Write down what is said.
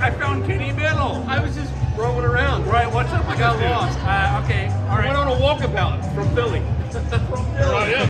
I found Kenny Middle. I was just rolling around. Right, what's up? I got lost. Uh, okay, all right. I went on a walkabout from Philly.